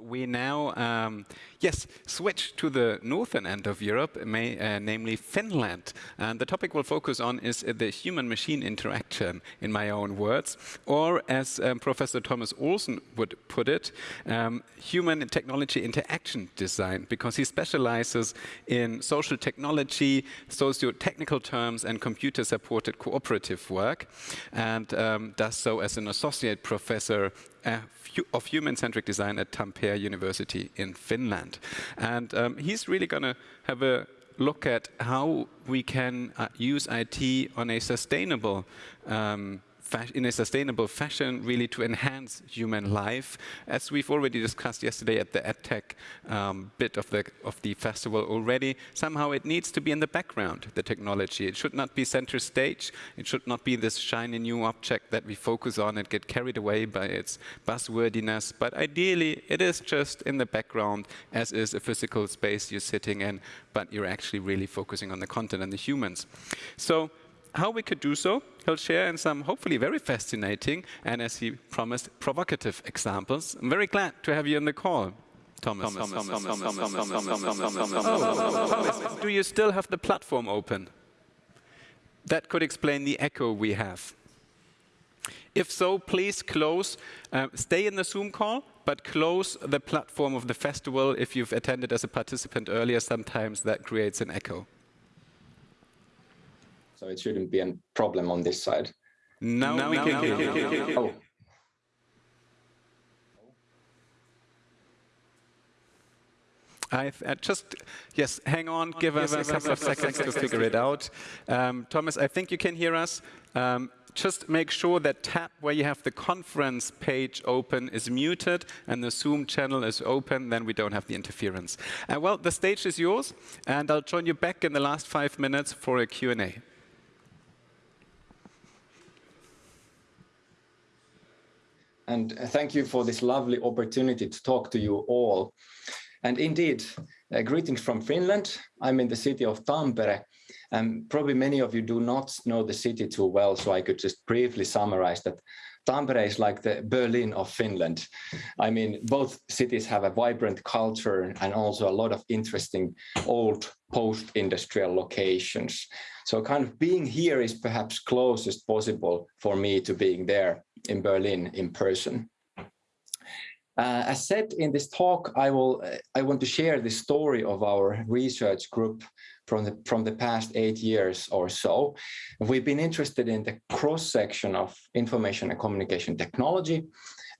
We now, um, yes, switch to the northern end of Europe, may, uh, namely Finland. And the topic we'll focus on is the human-machine interaction, in my own words, or as um, Professor Thomas Olsson would put it, um, human technology interaction design, because he specializes in social technology, socio-technical terms, and computer-supported cooperative work, and um, does so as an associate professor uh, of human-centric design at Tampere University in Finland. And um, he's really going to have a look at how we can uh, use IT on a sustainable um, in a sustainable fashion, really to enhance human life. As we've already discussed yesterday at the EdTech um, bit of the, of the festival already, somehow it needs to be in the background, the technology. It should not be center stage. It should not be this shiny new object that we focus on and get carried away by its buzzwordiness. But ideally, it is just in the background, as is a physical space you're sitting in, but you're actually really focusing on the content and the humans. So how we could do so, he'll share in some hopefully very fascinating and, as he promised, provocative examples. I'm very glad to have you on the call. Thomas. Thomas, do you still have the platform open? That could explain the echo we have. If so, please close, uh, stay in the Zoom call, but close the platform of the festival. If you've attended as a participant earlier, sometimes that creates an echo so it shouldn't be a problem on this side. No, no we can. No, oh. I've uh, just, yes, hang on, give, give us, us a couple of seconds to figure it out. Um, Thomas, I think you can hear us. Um, just make sure that tab where you have the conference page open is muted and the Zoom channel is open, then we don't have the interference. Uh, well, the stage is yours, and I'll join you back in the last five minutes for a Q&A. And thank you for this lovely opportunity to talk to you all. And indeed, uh, greetings from Finland. I'm in the city of Tampere, and probably many of you do not know the city too well, so I could just briefly summarize that Tampere is like the Berlin of Finland. I mean, both cities have a vibrant culture and also a lot of interesting old post-industrial locations. So kind of being here is perhaps closest possible for me to being there in Berlin in person. Uh, as said in this talk, I will I want to share the story of our research group from the from the past eight years or so. We've been interested in the cross section of information and communication technology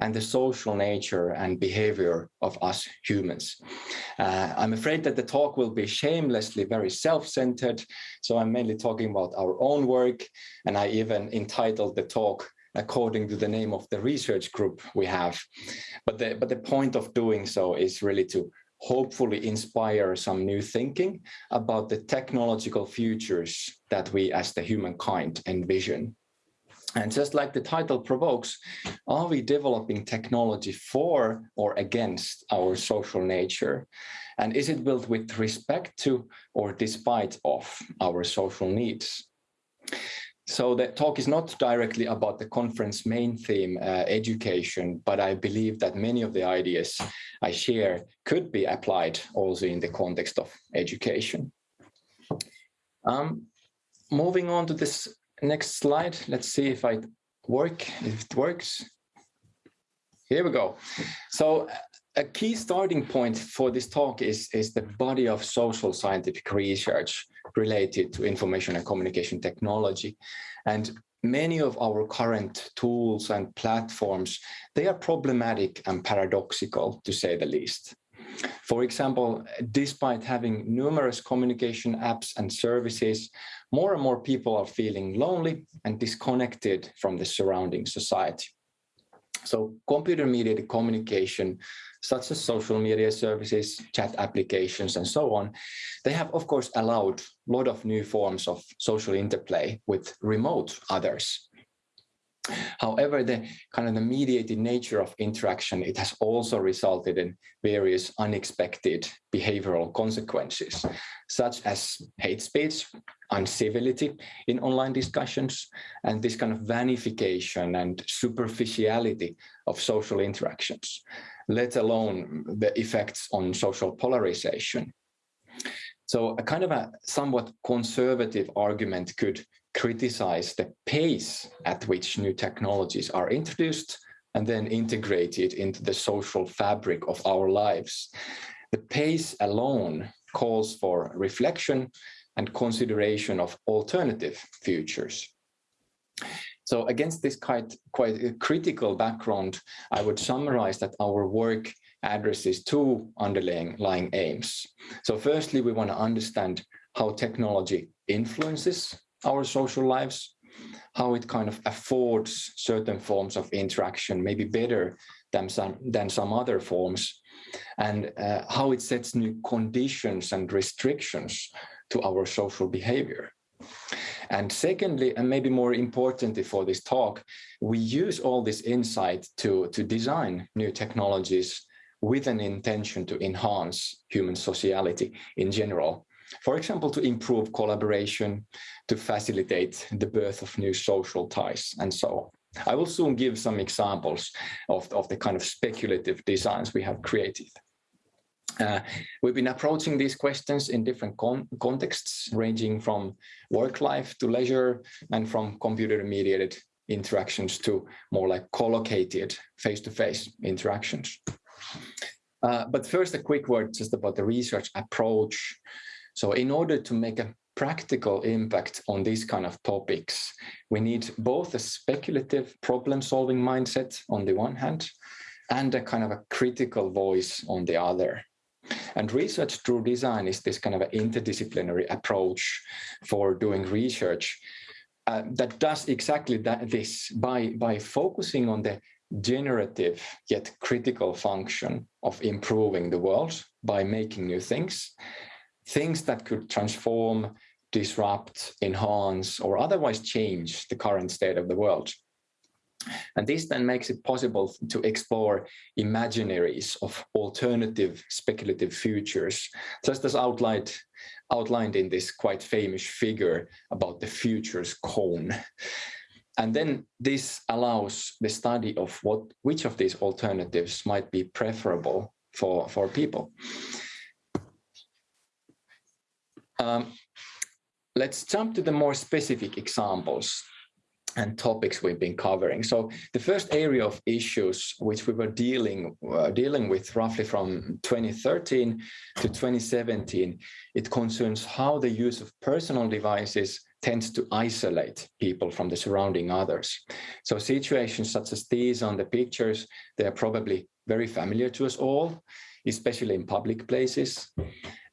and the social nature and behavior of us humans. Uh, I'm afraid that the talk will be shamelessly very self-centered, so I'm mainly talking about our own work, and I even entitled the talk according to the name of the research group we have. But the, but the point of doing so is really to hopefully inspire some new thinking about the technological futures that we as the humankind envision. And just like the title provokes, are we developing technology for or against our social nature? And is it built with respect to or despite of our social needs? So the talk is not directly about the conference main theme, uh, education, but I believe that many of the ideas I share could be applied also in the context of education. Um, moving on to this next slide, let's see if I work, if it works. Here we go. So a key starting point for this talk is, is the body of social scientific research related to information and communication technology. And many of our current tools and platforms, they are problematic and paradoxical, to say the least. For example, despite having numerous communication apps and services, more and more people are feeling lonely and disconnected from the surrounding society. So computer-mediated communication such as social media services, chat applications, and so on, they have, of course, allowed a lot of new forms of social interplay with remote others. However, the kind of the mediated nature of interaction, it has also resulted in various unexpected behavioral consequences, such as hate speech, uncivility in online discussions, and this kind of vanification and superficiality of social interactions, let alone the effects on social polarization. So a kind of a somewhat conservative argument could criticize the pace at which new technologies are introduced and then integrated into the social fabric of our lives. The pace alone calls for reflection and consideration of alternative futures. So against this quite, quite critical background, I would summarize that our work addresses two underlying aims. So firstly, we want to understand how technology influences our social lives, how it kind of affords certain forms of interaction, maybe better than some, than some other forms, and uh, how it sets new conditions and restrictions to our social behavior. And secondly, and maybe more importantly for this talk, we use all this insight to, to design new technologies with an intention to enhance human sociality in general for example, to improve collaboration, to facilitate the birth of new social ties, and so on. I will soon give some examples of, of the kind of speculative designs we have created. Uh, we've been approaching these questions in different con contexts, ranging from work life to leisure and from computer-mediated interactions to more like collocated face-to-face -face interactions. Uh, but first, a quick word just about the research approach so in order to make a practical impact on these kind of topics, we need both a speculative problem-solving mindset on the one hand, and a kind of a critical voice on the other. And research through design is this kind of an interdisciplinary approach for doing research uh, that does exactly that, this by, by focusing on the generative yet critical function of improving the world by making new things things that could transform, disrupt, enhance, or otherwise change the current state of the world. And this then makes it possible to explore imaginaries of alternative speculative futures, just as outlined, outlined in this quite famous figure about the futures cone. And then this allows the study of what which of these alternatives might be preferable for, for people. Um, let's jump to the more specific examples and topics we've been covering. So the first area of issues which we were dealing uh, dealing with roughly from 2013 to 2017, it concerns how the use of personal devices tends to isolate people from the surrounding others. So situations such as these on the pictures, they are probably very familiar to us all, especially in public places.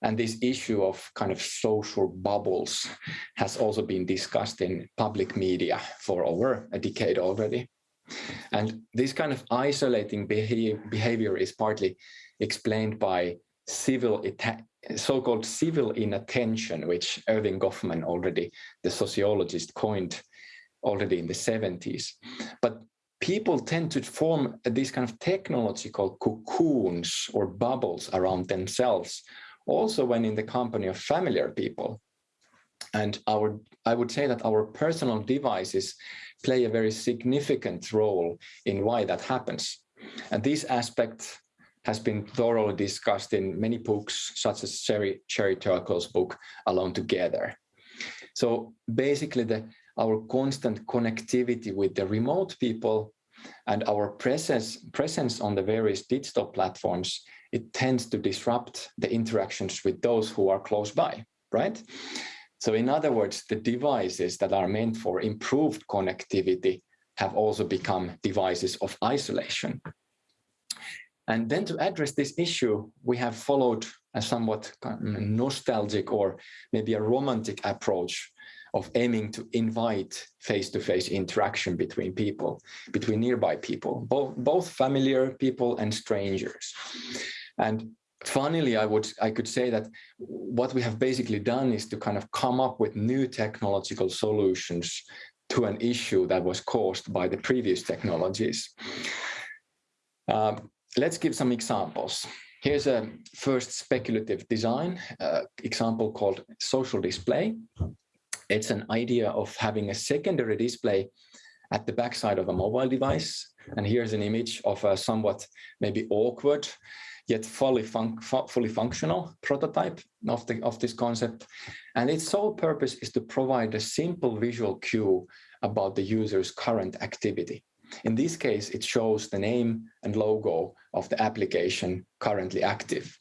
And this issue of kind of social bubbles has also been discussed in public media for over a decade already. And this kind of isolating behavior is partly explained by civil so-called civil inattention, which Erving Goffman already, the sociologist, coined already in the 70s. But people tend to form these kind of technological cocoons or bubbles around themselves also when in the company of familiar people. And our, I would say that our personal devices play a very significant role in why that happens. And this aspect has been thoroughly discussed in many books, such as Sherry, Sherry Turkle's book, Alone Together. So basically, the, our constant connectivity with the remote people and our presence, presence on the various digital platforms it tends to disrupt the interactions with those who are close by, right? So in other words, the devices that are meant for improved connectivity have also become devices of isolation. And then to address this issue, we have followed a somewhat nostalgic or maybe a romantic approach of aiming to invite face-to-face -face interaction between people, between nearby people, both, both familiar people and strangers. And funnily, I would I could say that what we have basically done is to kind of come up with new technological solutions to an issue that was caused by the previous technologies. Um, let's give some examples. Here's a first speculative design uh, example called social display. It's an idea of having a secondary display at the backside of a mobile device. And here's an image of a somewhat maybe awkward yet fully, fully functional prototype of, the, of this concept. And its sole purpose is to provide a simple visual cue about the user's current activity. In this case, it shows the name and logo of the application currently active.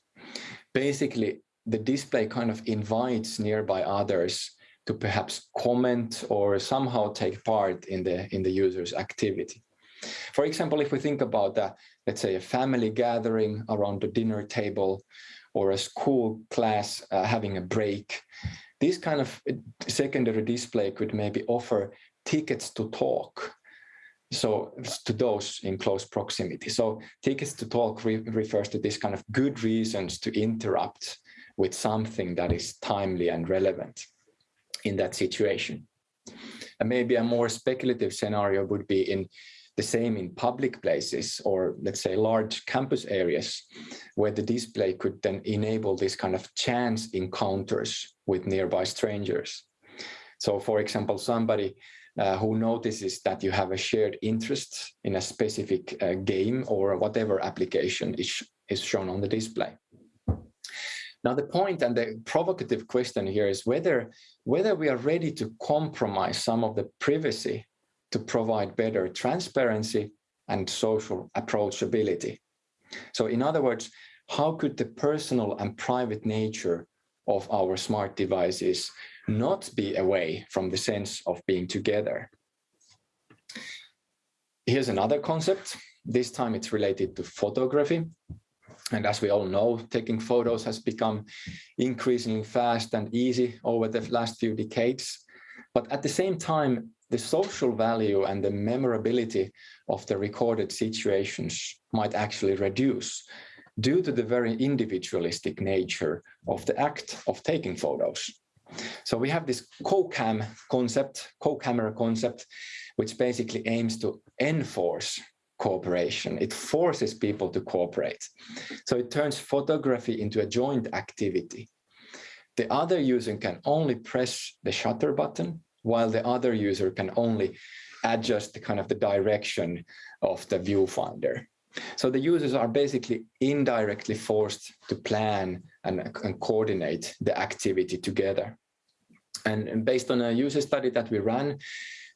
Basically, the display kind of invites nearby others to perhaps comment or somehow take part in the, in the user's activity. For example, if we think about, a, let's say, a family gathering around the dinner table or a school class uh, having a break, this kind of secondary display could maybe offer tickets to talk so to those in close proximity. So tickets to talk re refers to this kind of good reasons to interrupt with something that is timely and relevant in that situation. And maybe a more speculative scenario would be in the same in public places or let's say large campus areas where the display could then enable this kind of chance encounters with nearby strangers. So for example, somebody uh, who notices that you have a shared interest in a specific uh, game or whatever application is, is shown on the display. Now, the point and the provocative question here is whether, whether we are ready to compromise some of the privacy to provide better transparency and social approachability. So in other words, how could the personal and private nature of our smart devices not be away from the sense of being together? Here's another concept. This time it's related to photography. And as we all know, taking photos has become increasingly fast and easy over the last few decades. But at the same time, the social value and the memorability of the recorded situations might actually reduce due to the very individualistic nature of the act of taking photos. So we have this co-cam concept, co-camera concept, which basically aims to enforce cooperation. It forces people to cooperate. So it turns photography into a joint activity. The other user can only press the shutter button while the other user can only adjust the kind of the direction of the viewfinder. So the users are basically indirectly forced to plan and, and coordinate the activity together. And, and based on a user study that we ran,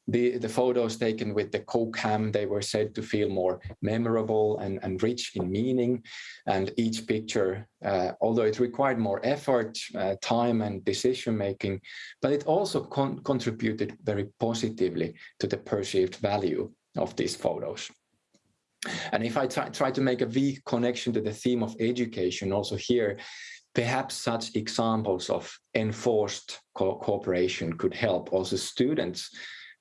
the, the photos taken with the co-cam, they were said to feel more memorable and, and rich in meaning. And each picture, uh, although it required more effort, uh, time and decision making, but it also con contributed very positively to the perceived value of these photos. And if I try, try to make a weak connection to the theme of education also here, perhaps such examples of enforced co cooperation could help also students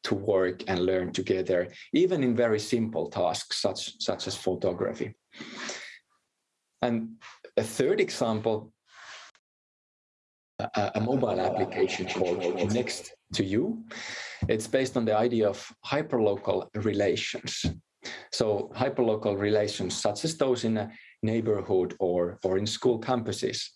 to work and learn together, even in very simple tasks such, such as photography. And a third example, a, a mobile application called Next to You. It's based on the idea of hyperlocal relations. So hyperlocal relations, such as those in a neighborhood or, or in school campuses.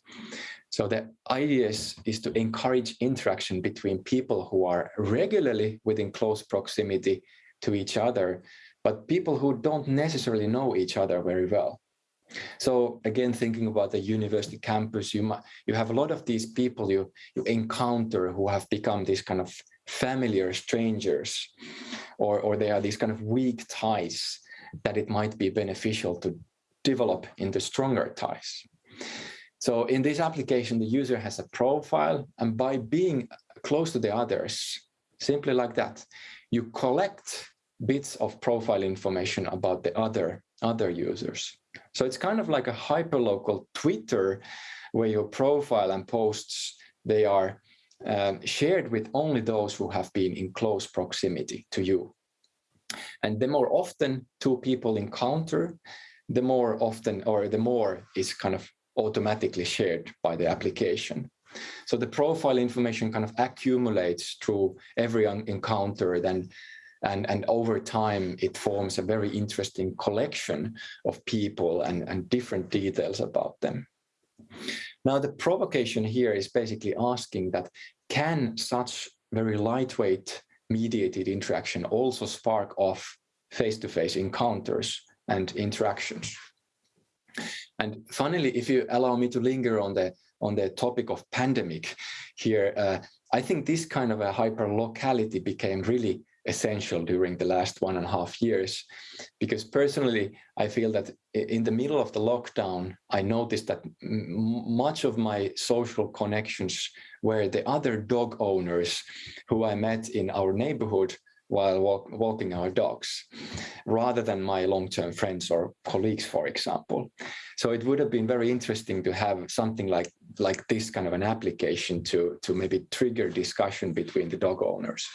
So the idea is, is to encourage interaction between people who are regularly within close proximity to each other, but people who don't necessarily know each other very well. So again, thinking about the university campus, you might, you have a lot of these people you you encounter who have become these kind of familiar strangers, or or they are these kind of weak ties that it might be beneficial to develop into stronger ties. So in this application, the user has a profile, and by being close to the others, simply like that, you collect bits of profile information about the other, other users. So it's kind of like a hyperlocal Twitter where your profile and posts, they are um, shared with only those who have been in close proximity to you. And the more often two people encounter, the more often or the more is kind of automatically shared by the application. So the profile information kind of accumulates through every encounter then and, and over time it forms a very interesting collection of people and, and different details about them. Now the provocation here is basically asking that can such very lightweight mediated interaction also spark off face-to-face -face encounters and interactions. And finally, if you allow me to linger on the on the topic of pandemic here, uh, I think this kind of a hyperlocality became really essential during the last one and a half years. Because personally, I feel that in the middle of the lockdown, I noticed that much of my social connections were the other dog owners who I met in our neighborhood while walk, walking our dogs, rather than my long-term friends or colleagues, for example. So it would have been very interesting to have something like, like this kind of an application to, to maybe trigger discussion between the dog owners.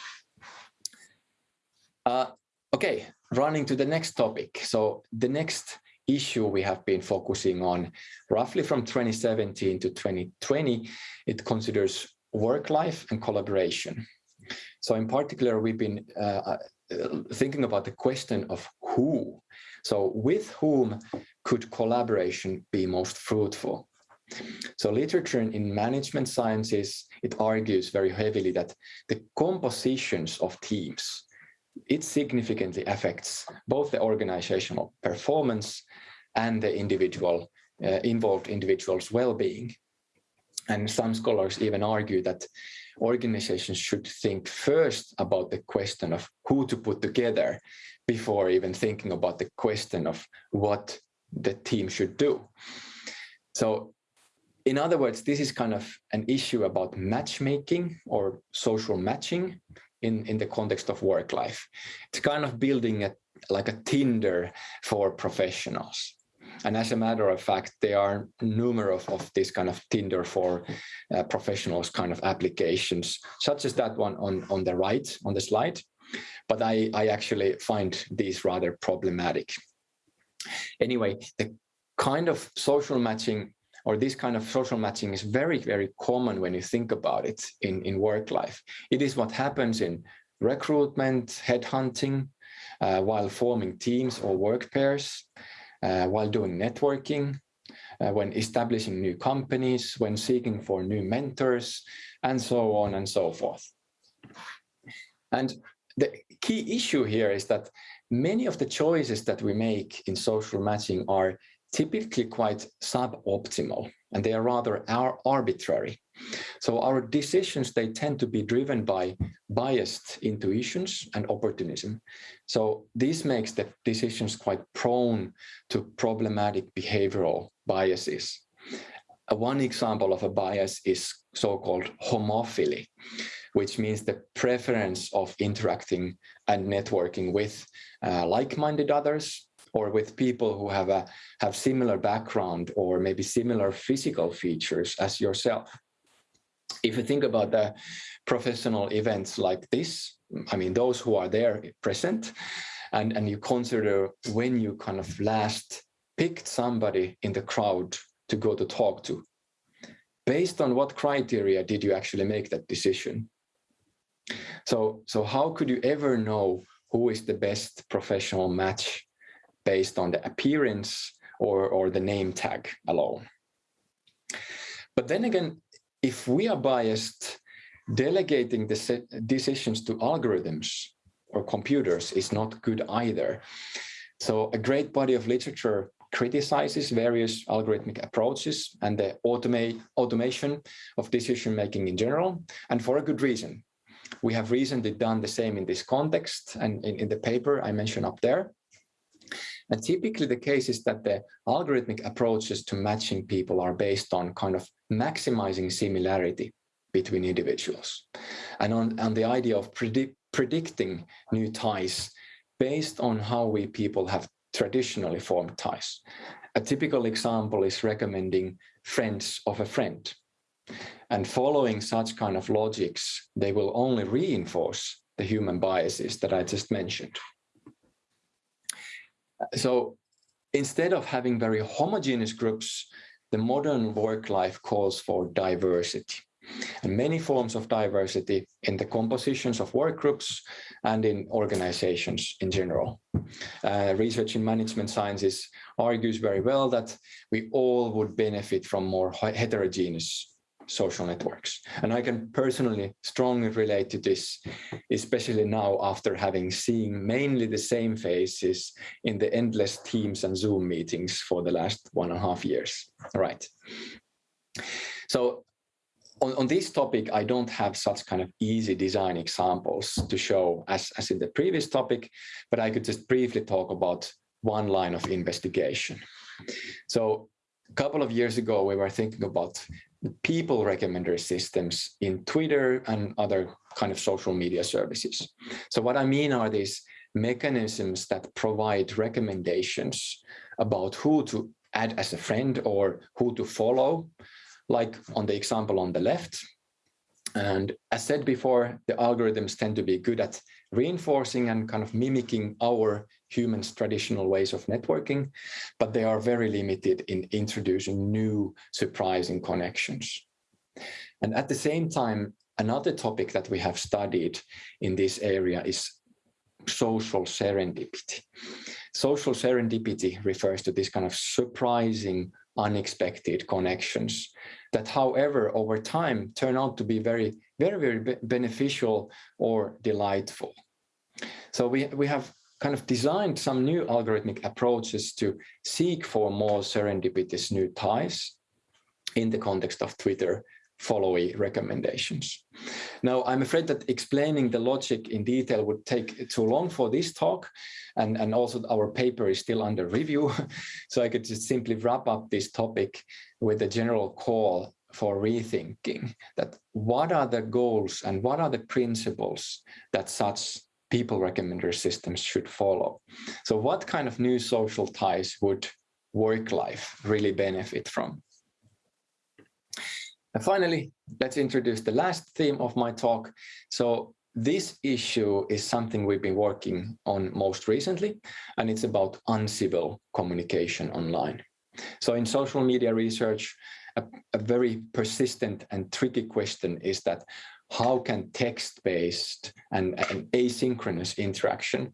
Uh, okay, running to the next topic. So the next issue we have been focusing on roughly from 2017 to 2020, it considers work life and collaboration. So in particular, we've been uh, uh, thinking about the question of who. So with whom could collaboration be most fruitful? So literature in management sciences, it argues very heavily that the compositions of teams it significantly affects both the organizational performance and the individual uh, involved individual's well-being. And some scholars even argue that organizations should think first about the question of who to put together before even thinking about the question of what the team should do. So in other words, this is kind of an issue about matchmaking or social matching in, in the context of work life. It's kind of building a, like a Tinder for professionals. And as a matter of fact, there are numerous of this kind of Tinder for uh, professionals kind of applications, such as that one on, on the right on the slide. But I, I actually find these rather problematic. Anyway, the kind of social matching or this kind of social matching is very, very common when you think about it in, in work life. It is what happens in recruitment, headhunting, uh, while forming teams or work pairs, while doing networking, uh, when establishing new companies, when seeking for new mentors, and so on and so forth. And the key issue here is that many of the choices that we make in social matching are typically quite suboptimal and they are rather arbitrary. So our decisions, they tend to be driven by biased intuitions and opportunism. So this makes the decisions quite prone to problematic behavioral biases. One example of a bias is so-called homophily, which means the preference of interacting and networking with uh, like-minded others or with people who have a have similar background or maybe similar physical features as yourself. If you think about the professional events like this, I mean, those who are there present, and, and you consider when you kind of last picked somebody in the crowd to go to talk to, based on what criteria did you actually make that decision? So, so how could you ever know who is the best professional match based on the appearance or, or the name tag alone. But then again, if we are biased, delegating the decisions to algorithms or computers is not good either. So a great body of literature criticizes various algorithmic approaches and the automate, automation of decision making in general, and for a good reason. We have recently done the same in this context and in, in the paper I mentioned up there. And typically the case is that the algorithmic approaches to matching people are based on kind of maximizing similarity between individuals and on, on the idea of predict, predicting new ties based on how we people have traditionally formed ties. A typical example is recommending friends of a friend. And following such kind of logics, they will only reinforce the human biases that I just mentioned. So instead of having very homogeneous groups, the modern work life calls for diversity. and many forms of diversity in the compositions of work groups and in organizations in general. Uh, research in management sciences argues very well that we all would benefit from more heterogeneous social networks. And I can personally strongly relate to this, especially now after having seen mainly the same faces in the endless Teams and Zoom meetings for the last one and a half years. Right. So on, on this topic, I don't have such kind of easy design examples to show as, as in the previous topic, but I could just briefly talk about one line of investigation. So a couple of years ago, we were thinking about people recommender systems in Twitter and other kind of social media services. So what I mean are these mechanisms that provide recommendations about who to add as a friend or who to follow, like on the example on the left. And as said before, the algorithms tend to be good at reinforcing and kind of mimicking our humans' traditional ways of networking, but they are very limited in introducing new surprising connections. And at the same time, another topic that we have studied in this area is social serendipity. Social serendipity refers to this kind of surprising, unexpected connections that, however, over time turn out to be very, very, very beneficial or delightful. So we, we have kind of designed some new algorithmic approaches to seek for more serendipitous new ties in the context of Twitter followee recommendations. Now, I'm afraid that explaining the logic in detail would take too long for this talk, and, and also our paper is still under review, so I could just simply wrap up this topic with a general call for rethinking that what are the goals and what are the principles that such people recommender systems should follow. So what kind of new social ties would work life really benefit from? And finally, let's introduce the last theme of my talk. So this issue is something we've been working on most recently, and it's about uncivil communication online. So in social media research, a, a very persistent and tricky question is that how can text-based and, and asynchronous interaction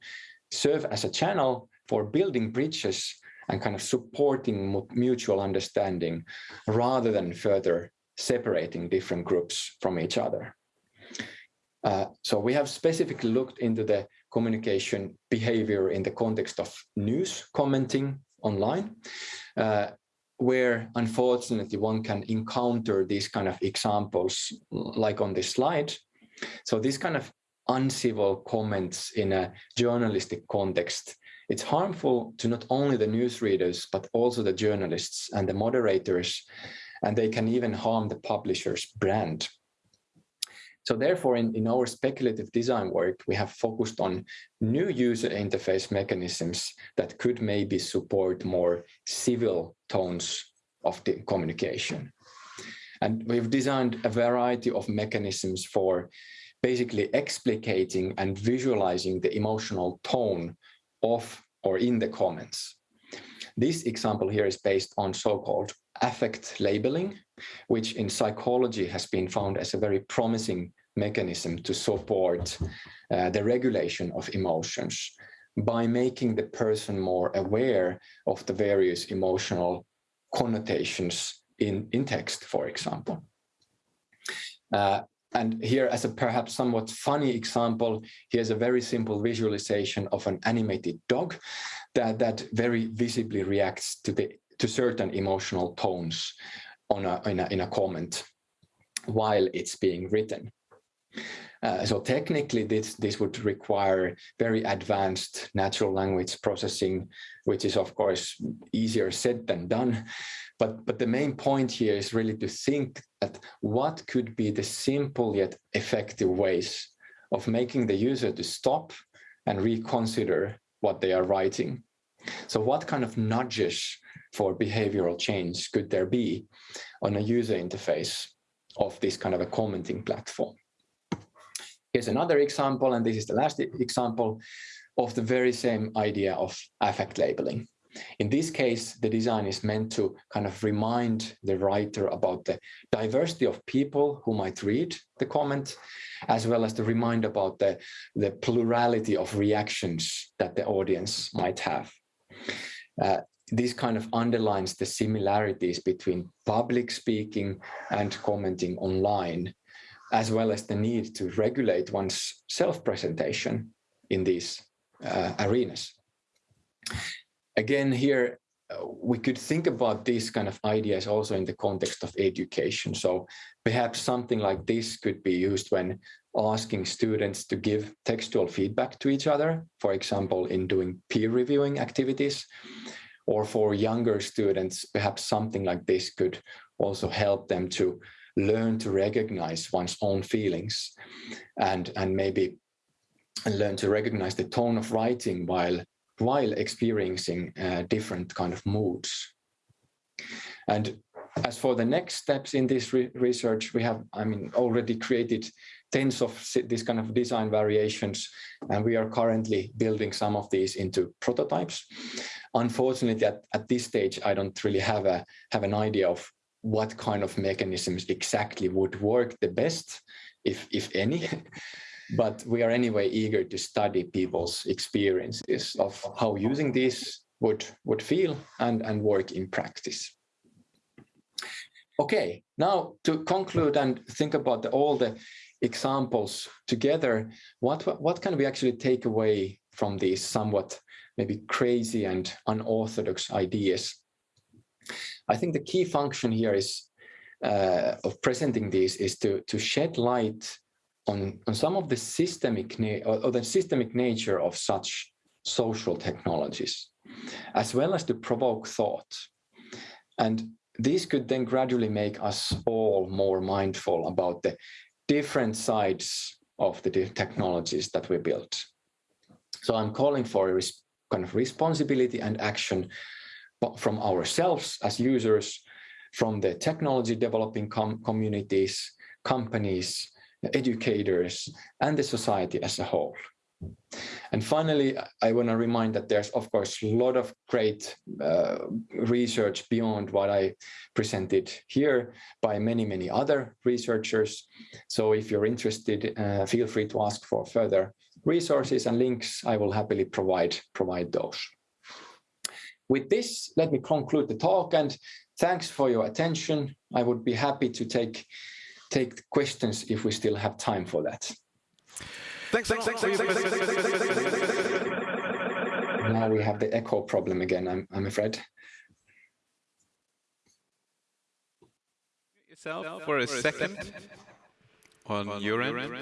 serve as a channel for building bridges and kind of supporting mutual understanding rather than further separating different groups from each other. Uh, so we have specifically looked into the communication behavior in the context of news commenting online, uh, where unfortunately one can encounter these kind of examples like on this slide. So this kind of uncivil comments in a journalistic context, it's harmful to not only the news readers, but also the journalists and the moderators and they can even harm the publisher's brand. So therefore, in, in our speculative design work, we have focused on new user interface mechanisms that could maybe support more civil tones of the communication. And we've designed a variety of mechanisms for basically explicating and visualizing the emotional tone of or in the comments. This example here is based on so-called affect labeling, which in psychology has been found as a very promising mechanism to support uh, the regulation of emotions by making the person more aware of the various emotional connotations in, in text, for example. Uh, and here, as a perhaps somewhat funny example, here's a very simple visualization of an animated dog that, that very visibly reacts to the to certain emotional tones on a, in, a, in a comment while it's being written. Uh, so technically, this, this would require very advanced natural language processing, which is, of course, easier said than done. But, but the main point here is really to think that what could be the simple yet effective ways of making the user to stop and reconsider what they are writing. So what kind of nudges for behavioral change could there be on a user interface of this kind of a commenting platform? Here's another example, and this is the last example of the very same idea of affect labeling. In this case, the design is meant to kind of remind the writer about the diversity of people who might read the comment, as well as to remind about the, the plurality of reactions that the audience might have. Uh, this kind of underlines the similarities between public speaking and commenting online, as well as the need to regulate one's self-presentation in these uh, arenas. Again, here uh, we could think about these kind of ideas also in the context of education. So perhaps something like this could be used when asking students to give textual feedback to each other, for example, in doing peer reviewing activities, or for younger students, perhaps something like this could also help them to learn to recognize one's own feelings and, and maybe learn to recognize the tone of writing while while experiencing uh, different kind of moods. And as for the next steps in this re research, we have, I mean, already created tens of these kind of design variations, and we are currently building some of these into prototypes. Unfortunately, at, at this stage, I don't really have a have an idea of what kind of mechanisms exactly would work the best, if if any. but we are anyway eager to study people's experiences of how using this would would feel and and work in practice. Okay, now to conclude and think about the, all the examples together, what what can we actually take away from these somewhat maybe crazy and unorthodox ideas? I think the key function here is uh, of presenting these is to to shed light on, on some of the systemic or, or the systemic nature of such social technologies, as well as to provoke thought. And these could then gradually make us all more mindful about the different sides of the technologies that we built. So I'm calling for a kind of responsibility and action from ourselves as users, from the technology developing com communities, companies, educators, and the society as a whole. And finally, I want to remind that there's, of course, a lot of great uh, research beyond what I presented here by many, many other researchers. So if you're interested, uh, feel free to ask for further resources and links. I will happily provide, provide those. With this, let me conclude the talk and thanks for your attention. I would be happy to take take questions if we still have time for that. Thanks, thanks, thanks, thanks, Now we have the echo problem again, I'm, I'm afraid. Yourself for a second on your end.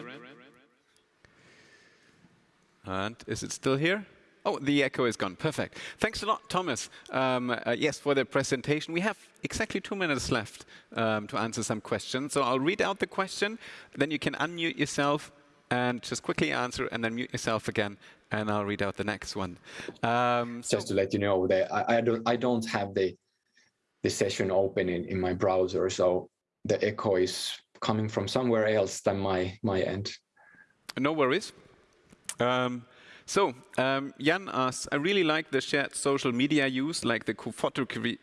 And is it still here? Oh, the echo is gone. Perfect. Thanks a lot, Thomas. Um, uh, yes, for the presentation. We have exactly two minutes left um, to answer some questions. So I'll read out the question, then you can unmute yourself and just quickly answer, and then mute yourself again, and I'll read out the next one. Um, so just to let you know, that I, I, don't I don't have the the session open in, in my browser, so the echo is coming from somewhere else than my my end. No worries. Um, so um, Jan asks, I really like the shared social media use, like the co-photography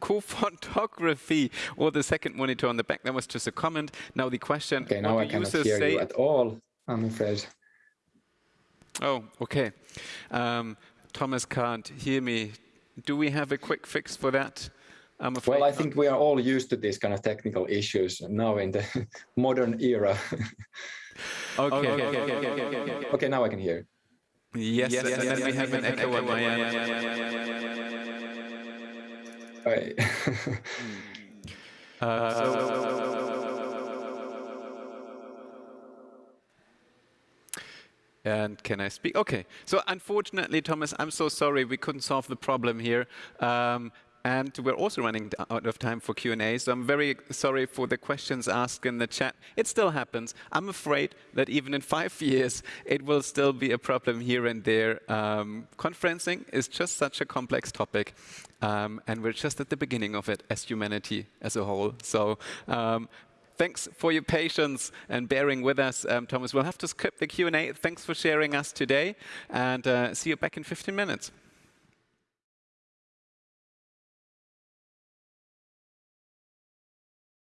co-photography or the second monitor on the back. That was just a comment. Now the question, okay, now I cannot hear say? you at all, I'm afraid. Oh, okay. Um, Thomas can't hear me. Do we have a quick fix for that? I'm afraid well, I think we are all used to these kind of technical issues now in the modern era. okay. Okay, okay, okay, okay, now I can hear. Yes, yes, and then we have an echo at my end. Right. uh, so, And can I speak? Okay. So unfortunately, Thomas, I'm so sorry we couldn't solve the problem here. Um, and we're also running out of time for Q&A, so I'm very sorry for the questions asked in the chat. It still happens. I'm afraid that even in five years, it will still be a problem here and there. Um, conferencing is just such a complex topic, um, and we're just at the beginning of it as humanity as a whole. So um, thanks for your patience and bearing with us, um, Thomas. We'll have to skip the Q&A. Thanks for sharing us today, and uh, see you back in 15 minutes.